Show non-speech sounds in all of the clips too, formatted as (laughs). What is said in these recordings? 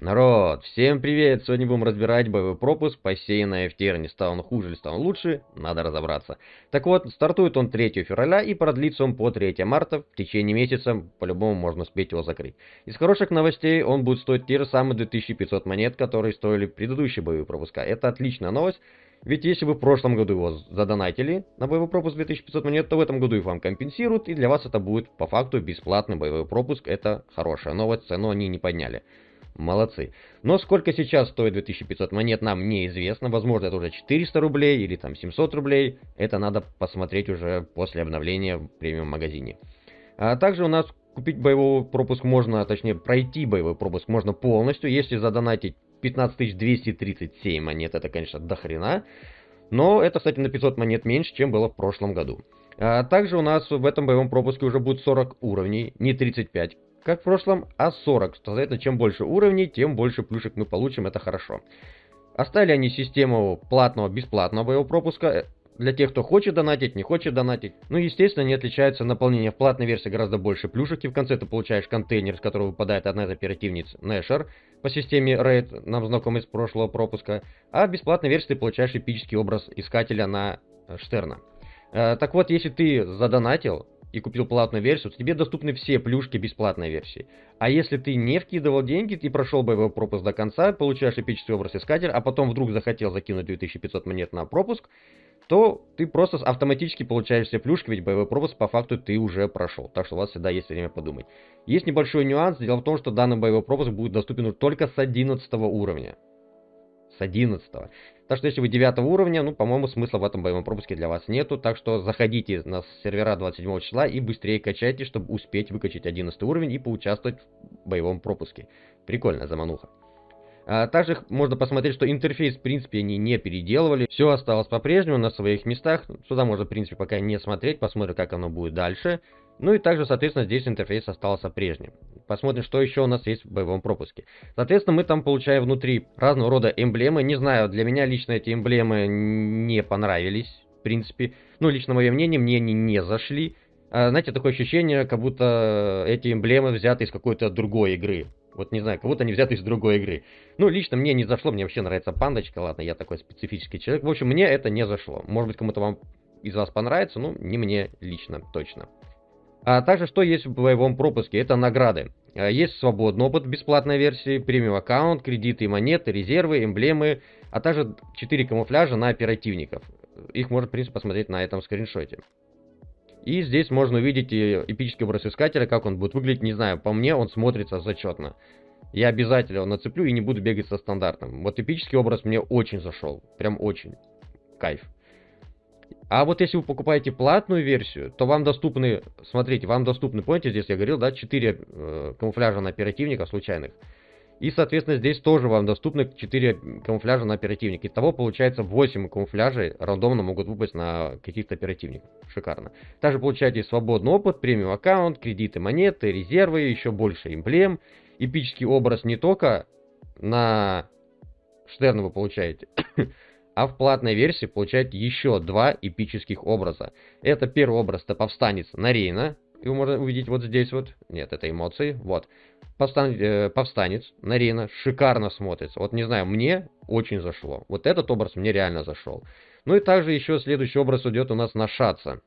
Народ, всем привет! Сегодня будем разбирать боевой пропуск посеянная в Терне. Стал он хуже или стал он лучше? Надо разобраться. Так вот, стартует он 3 февраля и продлится он по 3 марта. В течение месяца по-любому можно успеть его закрыть. Из хороших новостей он будет стоить те же самые 2500 монет, которые стоили предыдущие боевые пропуска. Это отличная новость. Ведь если вы в прошлом году его задонатили на боевой пропуск 2500 монет, то в этом году их вам компенсируют, и для вас это будет по факту бесплатный боевой пропуск. Это хорошая новость, цену они не подняли. Молодцы. Но сколько сейчас стоит 2500 монет, нам неизвестно. Возможно, это уже 400 рублей или там 700 рублей. Это надо посмотреть уже после обновления в премиум-магазине. А также у нас купить боевой пропуск можно, точнее пройти боевой пропуск можно полностью, если задонатить 15237 монет. Это, конечно, дохрена. Но это, кстати, на 500 монет меньше, чем было в прошлом году. А также у нас в этом боевом пропуске уже будет 40 уровней, не 35 как в прошлом, а 40. Соответственно, чем больше уровней, тем больше плюшек мы получим, это хорошо. Оставили они систему платного, бесплатного боевого пропуска. Э, для тех, кто хочет донатить, не хочет донатить. Ну, естественно, не отличается наполнение. В платной версии гораздо больше плюшек, и в конце ты получаешь контейнер, из которого выпадает одна из оперативниц Нэшер по системе Raid, нам знакомый из прошлого пропуска. А в бесплатной версии ты получаешь эпический образ искателя на э, Штерна. Э, так вот, если ты задонатил, и купил платную версию, то тебе доступны все плюшки бесплатной версии. А если ты не вкидывал деньги, ты прошел боевой пропуск до конца, получаешь эпический образ искателя, а потом вдруг захотел закинуть 2500 монет на пропуск, то ты просто автоматически получаешь все плюшки, ведь боевой пропуск по факту ты уже прошел. Так что у вас всегда есть время подумать. Есть небольшой нюанс. Дело в том, что данный боевой пропуск будет доступен только с 11 уровня. С 11. Так что если вы 9 уровня, ну, по-моему, смысла в этом боевом пропуске для вас нету. Так что заходите на сервера 27 числа и быстрее качайте, чтобы успеть выкачать 11 уровень и поучаствовать в боевом пропуске. Прикольно, замануха. А также можно посмотреть, что интерфейс, в принципе, они не переделывали. Все осталось по-прежнему на своих местах. Сюда можно, в принципе, пока не смотреть. Посмотрим, как оно будет дальше. Ну и также, соответственно, здесь интерфейс остался прежним. Посмотрим, что еще у нас есть в боевом пропуске. Соответственно, мы там получаем внутри разного рода эмблемы. Не знаю, для меня лично эти эмблемы не понравились, в принципе. Ну, лично мое мнение, мне они не зашли. А, знаете, такое ощущение, как будто эти эмблемы взяты из какой-то другой игры. Вот не знаю, как будто они взяты из другой игры. Ну, лично мне не зашло, мне вообще нравится пандочка, ладно, я такой специфический человек. В общем, мне это не зашло. Может быть, кому-то вам из вас понравится, ну, не мне лично, точно. А также, что есть в боевом пропуске? Это награды. А, есть свободный опыт бесплатной версии, премиум аккаунт, кредиты, монеты, резервы, эмблемы, а также 4 камуфляжа на оперативников. Их можно, в принципе, посмотреть на этом скриншоте. И здесь можно увидеть эпический образ искателя, как он будет выглядеть, не знаю, по мне он смотрится зачетно. Я обязательно его нацеплю и не буду бегать со стандартным. Вот эпический образ мне очень зашел, прям очень. Кайф. А вот если вы покупаете платную версию, то вам доступны, смотрите, вам доступны, помните, здесь я говорил, да, 4 э, камуфляжа на оперативника случайных. И, соответственно, здесь тоже вам доступны 4 камуфляжа на оперативник. Итого получается 8 камуфляжей рандомно могут выпасть на каких-то оперативников. Шикарно. Также получаете свободный опыт, премиум аккаунт, кредиты, монеты, резервы, еще больше эмблем. Эпический образ не только на Штерна вы получаете, а в платной версии получаете еще два эпических образа. Это первый образ, это повстанец Нарейна, его можно увидеть вот здесь вот. Нет, это эмоции. Вот. Повстан... Э, повстанец, Нарина, шикарно смотрится. Вот не знаю, мне очень зашло. Вот этот образ мне реально зашел. Ну и также еще следующий образ идет у нас на Шаца.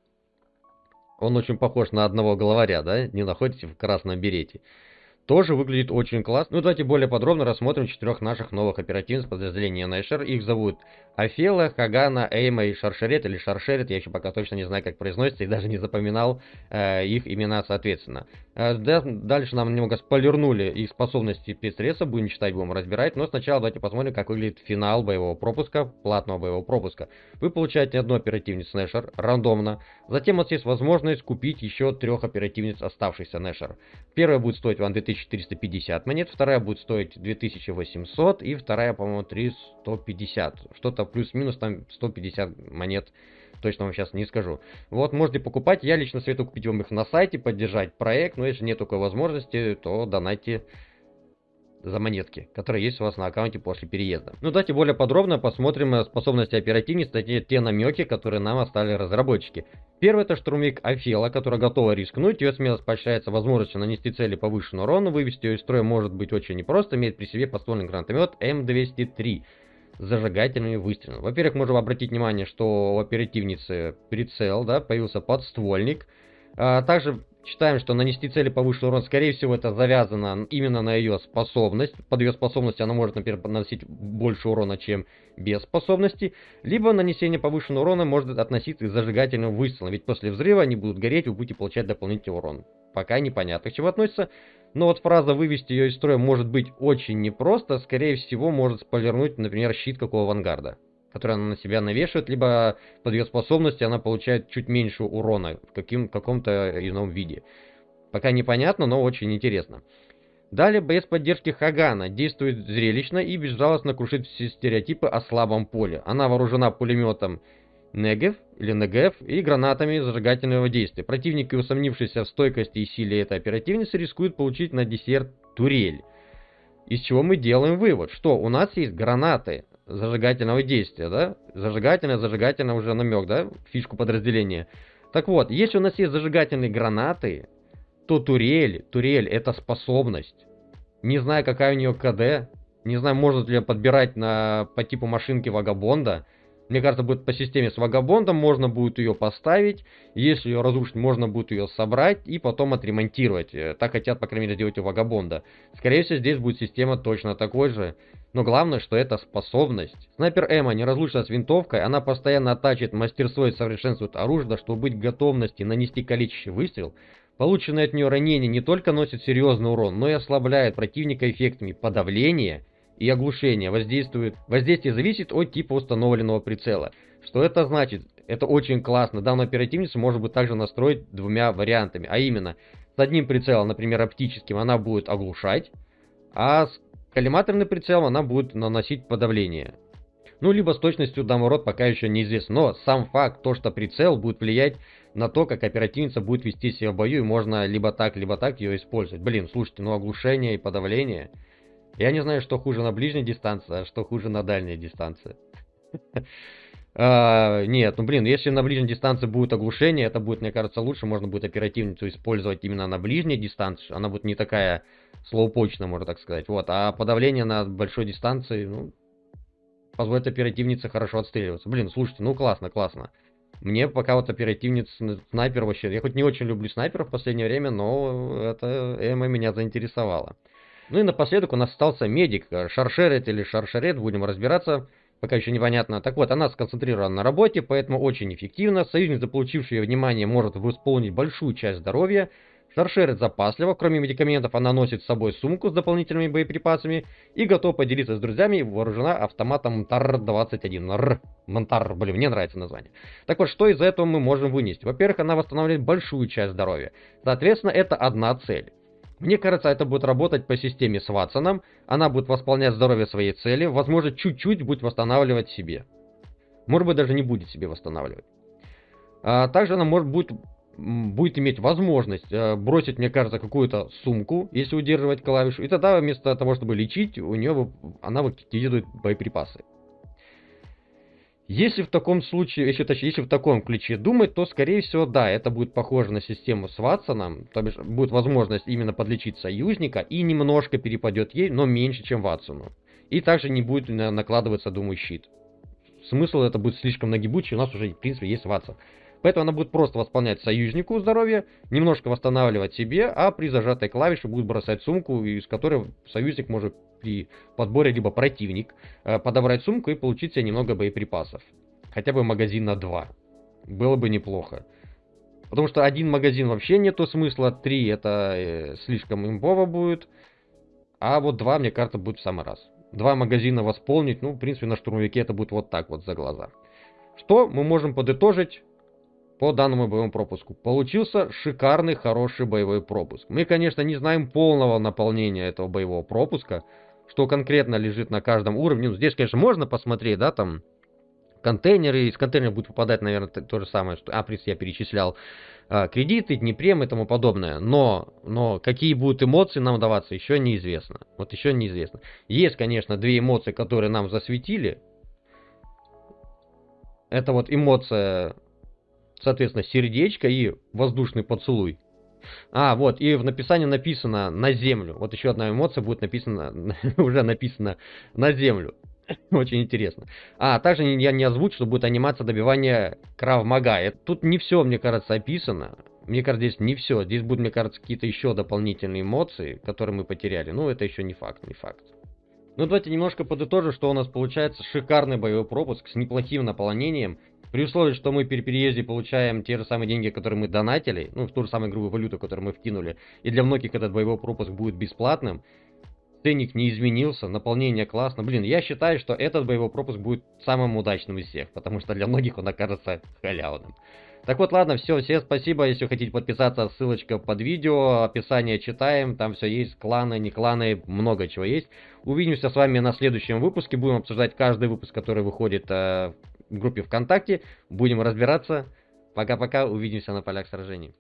Он очень похож на одного главаря, да? Не находите в красном берете тоже выглядит очень классно. Ну, давайте более подробно рассмотрим четырех наших новых оперативных подразделений Найшер. Их зовут Афела, Хагана, Эйма и Шаршерет, или Шаршерет, я еще пока точно не знаю, как произносится, и даже не запоминал э, их имена соответственно. Э, дальше нам немного спойлернули их способности спецсредства, будем читать, будем разбирать, но сначала давайте посмотрим, как выглядит финал боевого пропуска, платного боевого пропуска. Вы получаете одну оперативницу Нэшер, рандомно, затем у вас есть возможность купить еще трех оперативниц оставшихся Нэшер. Первая будет стоить вам 2000 2450 монет, вторая будет стоить 2800 и вторая, по-моему, 3150. Что-то плюс-минус там 150 монет, точно вам сейчас не скажу. Вот, можете покупать, я лично советую купить вам их на сайте, поддержать проект, но если нет такой возможности, то донайте за монетки, которые есть у вас на аккаунте после переезда. Ну давайте более подробно посмотрим способности оперативности, те намеки, которые нам оставили разработчики. Первый это штурмовик Афела, которая готова рискнуть, ее смелость поощряется возможностью нанести цели повышенный урон, вывести ее из строя может быть очень непросто, имеет при себе поствольный гранатомет М203 с зажигательными выстрелами. Во-первых, можем обратить внимание, что у оперативницы прицел, да, появился подствольник. А, также Считаем, что нанести цели повышенный урон, скорее всего, это завязано именно на ее способность. Под ее способностью она может, например, наносить больше урона, чем без способности. Либо нанесение повышенного урона может относиться к зажигательным выстрелам, ведь после взрыва они будут гореть, вы будете получать дополнительный урон. Пока непонятно, к чему относится. Но вот фраза «вывести ее из строя» может быть очень непросто. Скорее всего, может спойлернуть, например, щит какого авангарда который она на себя навешивает, либо под ее способности она получает чуть меньше урона в каким, каком-то ином виде. Пока непонятно, но очень интересно. Далее боец поддержки Хагана действует зрелищно и безжалостно крушит все стереотипы о слабом поле. Она вооружена пулеметом Негев или Негев и гранатами зажигательного действия. Противники, усомнившиеся в стойкости и силе этой оперативницы, рискуют получить на десерт турель. Из чего мы делаем вывод, что у нас есть гранаты, зажигательного действия, да? Зажигательное, зажигательное уже намек, да? Фишку подразделения. Так вот, если у нас есть зажигательные гранаты, то турель, турель это способность. Не знаю, какая у нее КД, не знаю, может ли подбирать на, по типу машинки Вагабонда, мне кажется, будет по системе с вагабондом, можно будет ее поставить, если ее разрушить, можно будет ее собрать и потом отремонтировать. Э, так хотят, по крайней мере, сделать у вагабонда. Скорее всего, здесь будет система точно такой же, но главное, что это способность. Снайпер Эмма не разлучена с винтовкой, она постоянно оттачивает мастерство и совершенствует оружие, чтобы быть в готовности нанести количественный выстрел. Полученное от нее ранение не только носит серьезный урон, но и ослабляет противника эффектами подавления и оглушения воздействует. Воздействие зависит от типа установленного прицела. Что это значит? Это очень классно. Данную оперативницу можно будет также настроить двумя вариантами. А именно, с одним прицелом, например, оптическим, она будет оглушать, а с коллиматорным прицелом она будет наносить подавление. Ну, либо с точностью домород пока еще неизвестно. Но сам факт, то, что прицел будет влиять на то, как оперативница будет вести себя в бою, и можно либо так, либо так ее использовать. Блин, слушайте, ну оглушение и подавление... Я не знаю, что хуже на ближней дистанции, а что хуже на дальней дистанции. (laughs) А, нет, ну блин, если на ближней дистанции будет оглушение, это будет, мне кажется, лучше. Можно будет оперативницу использовать именно на ближней дистанции. Она будет не такая слоупочная, можно так сказать. Вот, а подавление на большой дистанции, ну, позволит оперативнице хорошо отстреливаться. Блин, слушайте, ну классно, классно. Мне пока вот оперативница, снайпер вообще... Я хоть не очень люблю снайперов в последнее время, но это Эма меня заинтересовала. Ну и напоследок у нас остался медик, шаршерет или шаршерет, будем разбираться, пока еще непонятно. Так вот, она сконцентрирована на работе, поэтому очень эффективно. Союзник, заполучивший ее внимание, может восполнить большую часть здоровья. Шаршерет запаслива, кроме медикаментов, она носит с собой сумку с дополнительными боеприпасами и готова поделиться с друзьями, вооружена автоматом МТАР-21. Р. Блин, мне нравится название. Так вот, что из этого мы можем вынести? Во-первых, она восстанавливает большую часть здоровья. Соответственно, это одна цель. Мне кажется, это будет работать по системе с Ватсоном. Она будет восполнять здоровье своей цели, возможно, чуть-чуть будет восстанавливать себе. Может быть, даже не будет себе восстанавливать. А, также она может будет, будет иметь возможность а, бросить, мне кажется, какую-то сумку, если удерживать клавишу. И тогда вместо того, чтобы лечить, у нее она выкидывает боеприпасы. Если в таком случае, если, точнее, если в таком ключе думать, то, скорее всего, да, это будет похоже на систему с Ватсоном, то бишь будет возможность именно подлечить союзника и немножко перепадет ей, но меньше, чем Ватсону. И также не будет накладываться, думаю, щит. Смысл это будет слишком нагибучий, у нас уже, в принципе, есть Ватсон. Поэтому она будет просто восполнять союзнику здоровье, немножко восстанавливать себе, а при зажатой клавише будет бросать сумку, из которой союзник может при подборе, либо противник, э, подобрать сумку и получить себе немного боеприпасов. Хотя бы магазин на 2. Было бы неплохо. Потому что один магазин вообще нету смысла, три это э, слишком имбово будет. А вот два, мне кажется, будет в самый раз. Два магазина восполнить, ну, в принципе, на штурмовике это будет вот так вот за глаза. Что мы можем подытожить по данному боевому пропуску. Получился шикарный, хороший боевой пропуск. Мы, конечно, не знаем полного наполнения этого боевого пропуска, что конкретно лежит на каждом уровне. Ну, здесь, конечно, можно посмотреть, да, там контейнеры, из контейнера будет выпадать, наверное, то же самое, что Априс я перечислял, а, кредиты, Днепрем и тому подобное. Но, но какие будут эмоции нам даваться, еще неизвестно. Вот еще неизвестно. Есть, конечно, две эмоции, которые нам засветили. Это вот эмоция, соответственно, сердечко и воздушный поцелуй. А, вот, и в написании написано «на землю». Вот еще одна эмоция будет написана, (laughs) уже написано «на землю». (laughs) Очень интересно. А, также я не озвучу, что будет анимация добивания Крав Мага. Тут не все, мне кажется, описано. Мне кажется, здесь не все. Здесь будут, мне кажется, какие-то еще дополнительные эмоции, которые мы потеряли. Ну, это еще не факт, не факт. Ну, давайте немножко подытожим, что у нас получается шикарный боевой пропуск с неплохим наполнением. При условии, что мы при переезде получаем те же самые деньги, которые мы донатили, ну, в ту же самую грубую валюту, которую мы вкинули, и для многих этот боевой пропуск будет бесплатным, ценник не изменился, наполнение классно. Блин, я считаю, что этот боевой пропуск будет самым удачным из всех, потому что для многих он окажется халявным. Так вот, ладно, все, всем спасибо. Если хотите подписаться, ссылочка под видео, описание читаем, там все есть, кланы, не кланы, много чего есть. Увидимся с вами на следующем выпуске, будем обсуждать каждый выпуск, который выходит э, группе ВКонтакте, будем разбираться. Пока-пока, увидимся на полях сражений.